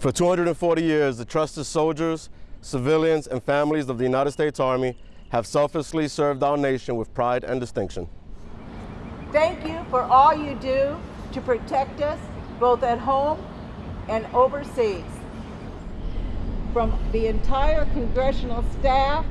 For 240 years, the trusted soldiers, civilians, and families of the United States Army have selflessly served our nation with pride and distinction. Thank you for all you do to protect us both at home and overseas. From the entire congressional staff,